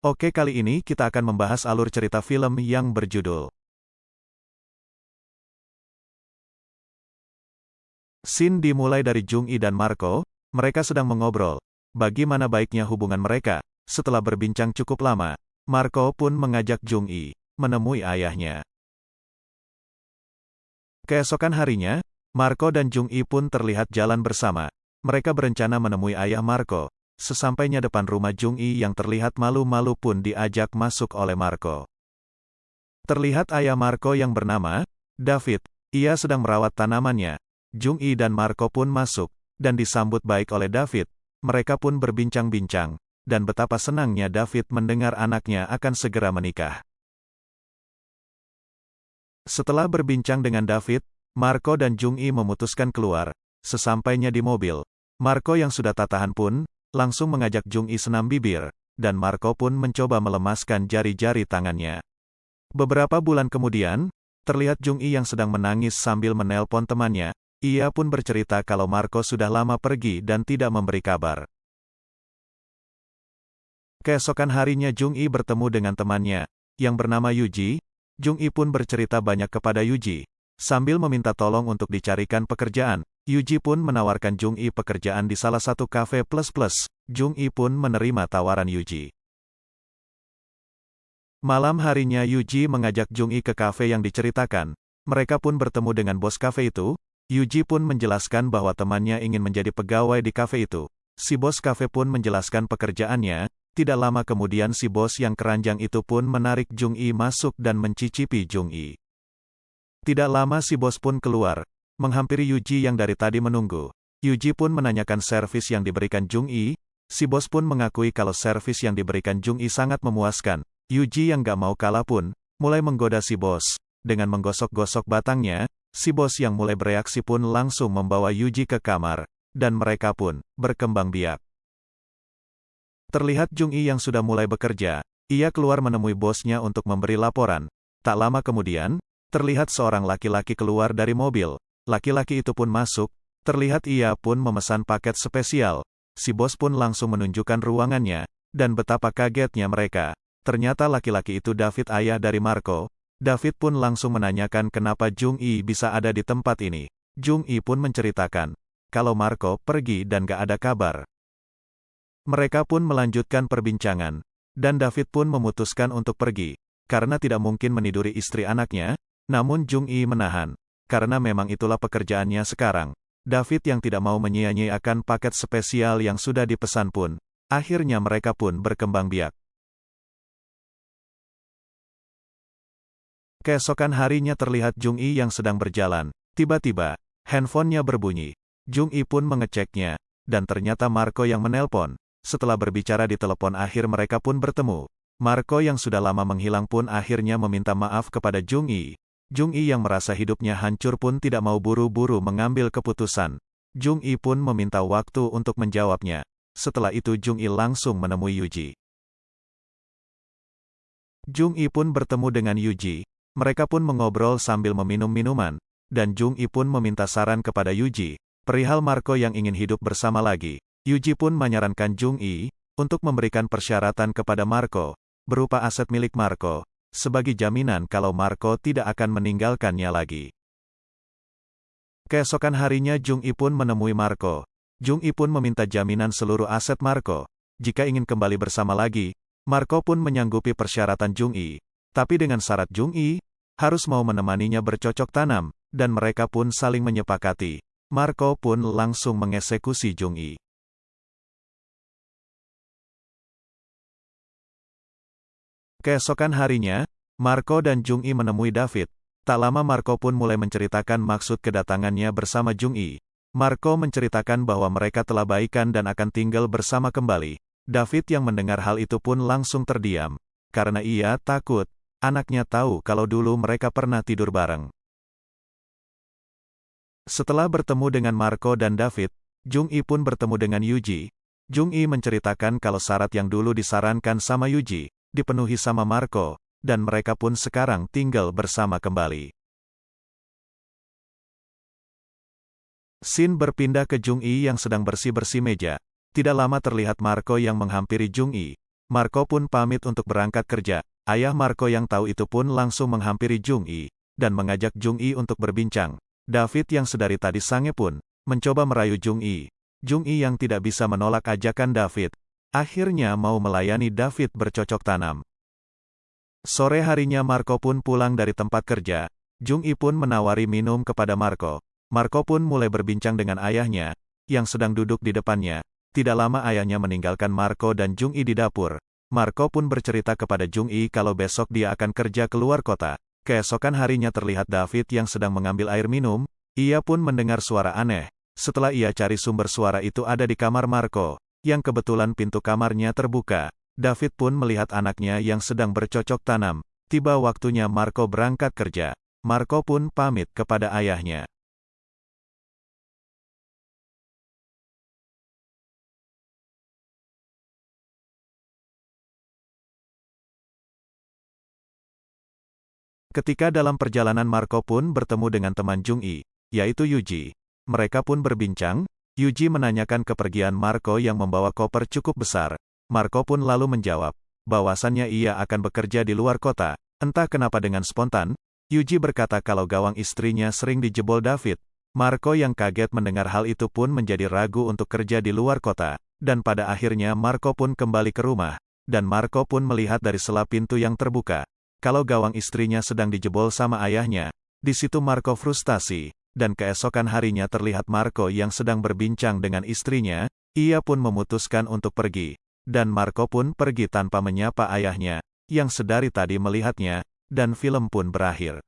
Oke kali ini kita akan membahas alur cerita film yang berjudul Scene dimulai dari Jung Yi dan Marco, mereka sedang mengobrol. Bagaimana baiknya hubungan mereka? Setelah berbincang cukup lama, Marco pun mengajak Jung Yi menemui ayahnya. Keesokan harinya, Marco dan Jung Yi pun terlihat jalan bersama. Mereka berencana menemui ayah Marco, Sesampainya depan rumah Jung Yi yang terlihat malu-malu pun diajak masuk oleh Marco. Terlihat ayah Marco yang bernama David, ia sedang merawat tanamannya. Jung Yi dan Marco pun masuk, dan disambut baik oleh David. Mereka pun berbincang-bincang, dan betapa senangnya David mendengar anaknya akan segera menikah. Setelah berbincang dengan David, Marco dan Jung Yi memutuskan keluar. Sesampainya di mobil, Marco yang sudah tak tahan pun, langsung mengajak Jung Yi senam bibir, dan Marco pun mencoba melemaskan jari-jari tangannya. Beberapa bulan kemudian, terlihat Jung Yi yang sedang menangis sambil menelpon temannya, ia pun bercerita kalau Marco sudah lama pergi dan tidak memberi kabar. Keesokan harinya Jung Yi bertemu dengan temannya, yang bernama Yuji, Jung Yi pun bercerita banyak kepada Yuji, sambil meminta tolong untuk dicarikan pekerjaan, Yuji pun menawarkan Jung Yi pekerjaan di salah satu kafe plus-plus. Jung Yi pun menerima tawaran Yuji. Malam harinya Yuji mengajak Jung Yi ke kafe yang diceritakan. Mereka pun bertemu dengan bos kafe itu. Yuji pun menjelaskan bahwa temannya ingin menjadi pegawai di kafe itu. Si bos kafe pun menjelaskan pekerjaannya. Tidak lama kemudian si bos yang keranjang itu pun menarik Jung Yi masuk dan mencicipi Jung Yi. Tidak lama si bos pun keluar, menghampiri Yuji yang dari tadi menunggu. Yuji pun menanyakan servis yang diberikan Jung Yi, si bos pun mengakui kalau servis yang diberikan Jung Yi sangat memuaskan. Yuji yang gak mau kalah pun, mulai menggoda si bos. Dengan menggosok-gosok batangnya, si bos yang mulai bereaksi pun langsung membawa Yuji ke kamar, dan mereka pun berkembang biak. Terlihat Jung Yi yang sudah mulai bekerja, ia keluar menemui bosnya untuk memberi laporan. Tak lama kemudian, terlihat seorang laki-laki keluar dari mobil, Laki-laki itu pun masuk, terlihat ia pun memesan paket spesial. Si bos pun langsung menunjukkan ruangannya, dan betapa kagetnya mereka. Ternyata laki-laki itu David ayah dari Marco. David pun langsung menanyakan kenapa Jung Yi bisa ada di tempat ini. Jung Yi pun menceritakan, kalau Marco pergi dan gak ada kabar. Mereka pun melanjutkan perbincangan, dan David pun memutuskan untuk pergi, karena tidak mungkin meniduri istri anaknya, namun Jung Yi menahan karena memang itulah pekerjaannya sekarang. David yang tidak mau menyia-nyiakan paket spesial yang sudah dipesan pun, akhirnya mereka pun berkembang biak. Keesokan harinya terlihat Jung Yi yang sedang berjalan. Tiba-tiba, handphonenya berbunyi. Jung Yi pun mengeceknya, dan ternyata Marco yang menelpon. Setelah berbicara di telepon akhir mereka pun bertemu. Marco yang sudah lama menghilang pun akhirnya meminta maaf kepada Jung Yi, Jung Yi yang merasa hidupnya hancur pun tidak mau buru-buru mengambil keputusan. Jung Yi pun meminta waktu untuk menjawabnya. Setelah itu Jung Yi langsung menemui Yuji. Jung Yi pun bertemu dengan Yuji. Mereka pun mengobrol sambil meminum minuman. Dan Jung Yi pun meminta saran kepada Yuji. Perihal Marco yang ingin hidup bersama lagi. Yuji pun menyarankan Jung Yi untuk memberikan persyaratan kepada Marco, berupa aset milik Marco, sebagai jaminan kalau Marco tidak akan meninggalkannya lagi. Keesokan harinya Jung I pun menemui Marco. Jung I pun meminta jaminan seluruh aset Marco. Jika ingin kembali bersama lagi, Marco pun menyanggupi persyaratan Jung I. Tapi dengan syarat Jung I, harus mau menemaninya bercocok tanam, dan mereka pun saling menyepakati. Marco pun langsung mengeksekusi Jung I. Keesokan harinya, Marco dan Jung Yi menemui David. Tak lama Marco pun mulai menceritakan maksud kedatangannya bersama Jung Yi. Marco menceritakan bahwa mereka telah baikan dan akan tinggal bersama kembali. David yang mendengar hal itu pun langsung terdiam. Karena ia takut, anaknya tahu kalau dulu mereka pernah tidur bareng. Setelah bertemu dengan Marco dan David, Jung Yi pun bertemu dengan Yuji. Jung Yi menceritakan kalau syarat yang dulu disarankan sama Yuji, dipenuhi sama Marco, dan mereka pun sekarang tinggal bersama kembali. Sin berpindah ke Jung Yi yang sedang bersih-bersih meja. Tidak lama terlihat Marco yang menghampiri Jung Yi. Marco pun pamit untuk berangkat kerja. Ayah Marco yang tahu itu pun langsung menghampiri Jung Yi, dan mengajak Jung Yi untuk berbincang. David yang sedari tadi sange pun, mencoba merayu Jung Yi. Jung Yi yang tidak bisa menolak ajakan David, akhirnya mau melayani David bercocok tanam. Sore harinya Marco pun pulang dari tempat kerja. Jung Yi pun menawari minum kepada Marco. Marco pun mulai berbincang dengan ayahnya, yang sedang duduk di depannya. Tidak lama ayahnya meninggalkan Marco dan Jung Yi di dapur. Marco pun bercerita kepada Jung Yi kalau besok dia akan kerja keluar kota. Keesokan harinya terlihat David yang sedang mengambil air minum. Ia pun mendengar suara aneh. Setelah ia cari sumber suara itu ada di kamar Marco, yang kebetulan pintu kamarnya terbuka. David pun melihat anaknya yang sedang bercocok tanam. Tiba waktunya Marco berangkat kerja. Marco pun pamit kepada ayahnya. Ketika dalam perjalanan Marco pun bertemu dengan teman Jung Yi, yaitu Yuji. Mereka pun berbincang, Yuji menanyakan kepergian Marco yang membawa koper cukup besar. Marco pun lalu menjawab, bahwasannya ia akan bekerja di luar kota. Entah kenapa dengan spontan, Yuji berkata kalau gawang istrinya sering dijebol David. Marco yang kaget mendengar hal itu pun menjadi ragu untuk kerja di luar kota. Dan pada akhirnya Marco pun kembali ke rumah. Dan Marco pun melihat dari sela pintu yang terbuka kalau gawang istrinya sedang dijebol sama ayahnya. Di situ Marco frustasi, dan keesokan harinya terlihat Marco yang sedang berbincang dengan istrinya, ia pun memutuskan untuk pergi. Dan Marco pun pergi tanpa menyapa ayahnya, yang sedari tadi melihatnya, dan film pun berakhir.